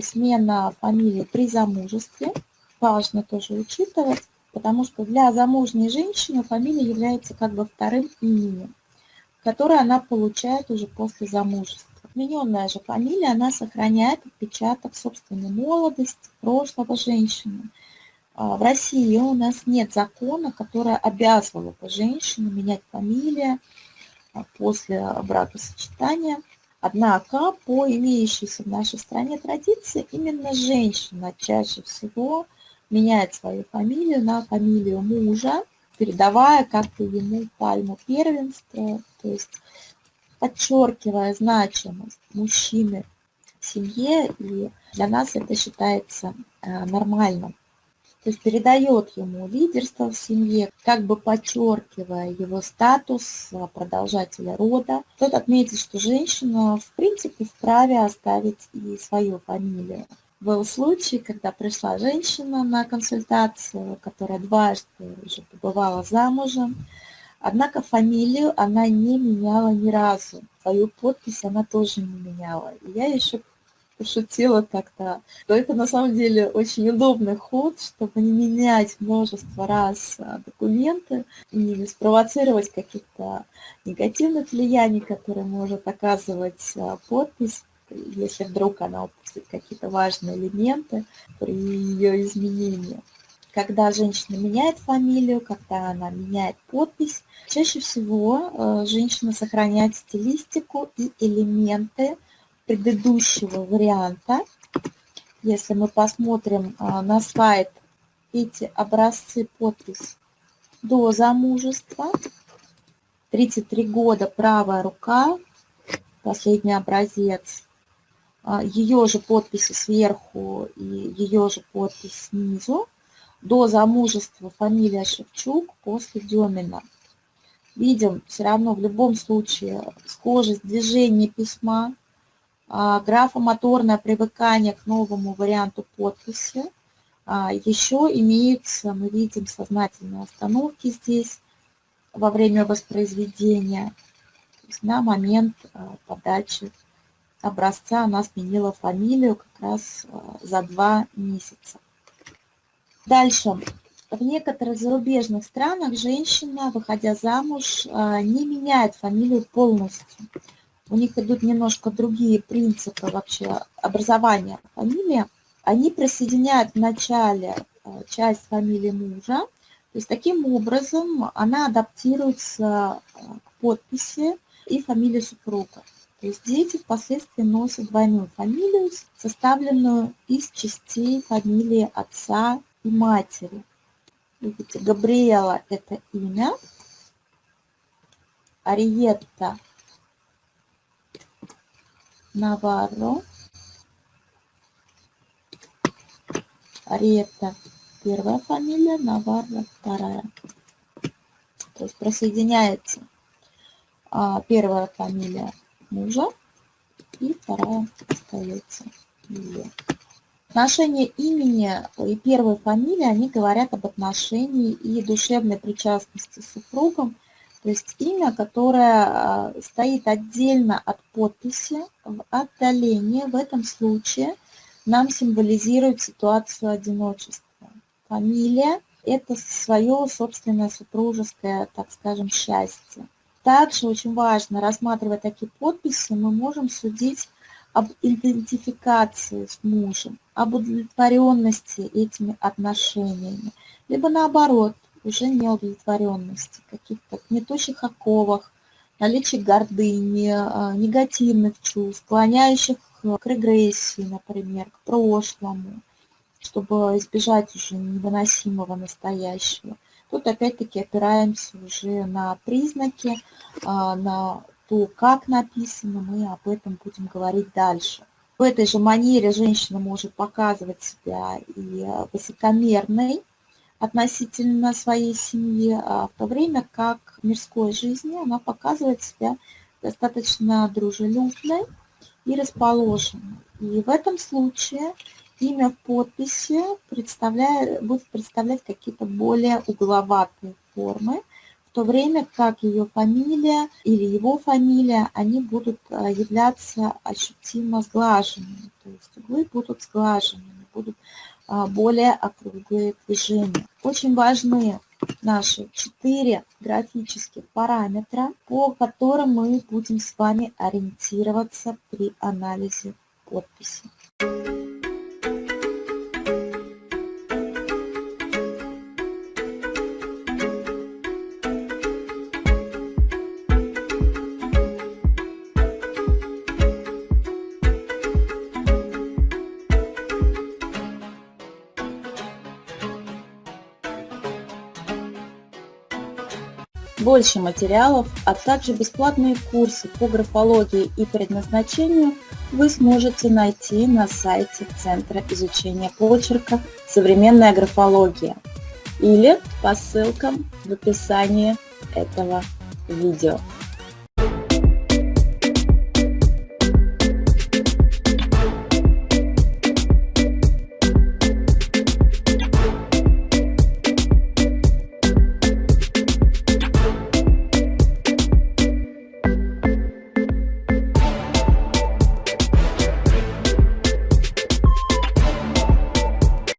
смена фамилии при замужестве. Важно тоже учитывать, потому что для замужней женщины фамилия является как бы вторым именем, которое она получает уже после замужества. Отмененная же фамилия, она сохраняет отпечаток собственной молодости, прошлого женщины. А, в России у нас нет закона, который обязывал бы женщину менять фамилию а, после бракосочетания. Однако, по имеющейся в нашей стране традиции, именно женщина чаще всего меняет свою фамилию на фамилию мужа, передавая как-то ему пальму первенства, то есть подчеркивая значимость мужчины в семье, и для нас это считается э, нормальным. То есть передает ему лидерство в семье, как бы подчеркивая его статус э, продолжателя рода. Тут отметить, что женщина в принципе вправе оставить и свою фамилию. Был случай, когда пришла женщина на консультацию, которая дважды уже побывала замужем, Однако фамилию она не меняла ни разу. Свою подпись она тоже не меняла. И я еще тогда, что это на самом деле очень удобный ход, чтобы не менять множество раз а, документы не спровоцировать каких-то негативных влияний, которые может оказывать а, подпись, если вдруг она упустит какие-то важные элементы при ее изменении. Когда женщина меняет фамилию, когда она меняет подпись, чаще всего э, женщина сохраняет стилистику и элементы предыдущего варианта. Если мы посмотрим э, на слайд эти образцы подпись до замужества, 33 года правая рука, последний образец, э, ее же подписи сверху и ее же подпись снизу до замужества фамилия Шевчук, после Демина. Видим все равно в любом случае схожесть движения письма, а, графомоторное привыкание к новому варианту подписи. А, Еще имеются, мы видим, сознательные остановки здесь во время воспроизведения. на момент а, подачи образца она сменила фамилию как раз за два месяца. Дальше. В некоторых зарубежных странах женщина, выходя замуж, а, не меняет фамилию полностью. У них идут немножко другие принципы вообще образования фамилии. Они присоединяют в начале а, часть фамилии мужа. То есть таким образом она адаптируется а, к подписи и фамилии супруга. То есть дети впоследствии носят двойную фамилию, составленную из частей фамилии отца и матери. Видите, Габриэла – это имя, Ариетта Наварро, Ариетта – первая фамилия, Наварро – вторая. То есть присоединяется а, первая фамилия мужа и вторая остается ее. Отношение имени и первой фамилии, они говорят об отношении и душевной причастности с супругом, то есть имя, которое а, стоит отдельно от подписи, в отдалении, в этом случае нам символизирует ситуацию одиночества. Фамилия – это свое собственное супружеское, так скажем, счастье. Также очень важно, рассматривая такие подписи, мы можем судить об идентификации с мужем, об удовлетворенности этими отношениями, либо наоборот, уже неудовлетворенности, каких-то гнетущих оковах, наличие гордыни, а, негативных чувств, склоняющих к регрессии, например, к прошлому, чтобы избежать уже невыносимого настоящего. Тут опять-таки опираемся уже на признаки, а, на то, как написано, мы об этом будем говорить дальше. В этой же манере женщина может показывать себя и э, высокомерной относительно своей семьи, а в то время как в мирской жизни она показывает себя достаточно дружелюбной и расположенной. И в этом случае имя в подписи представляет, будет представлять какие-то более угловатые формы, то время как ее фамилия или его фамилия, они будут а, являться ощутимо сглаженными. То есть углы будут сглаженными, будут более округлые движения. Очень важны наши четыре графических параметра, по которым мы будем с вами ориентироваться при анализе подписи. Больше материалов, а также бесплатные курсы по графологии и предназначению вы сможете найти на сайте Центра изучения почерка «Современная графология» или по ссылкам в описании этого видео.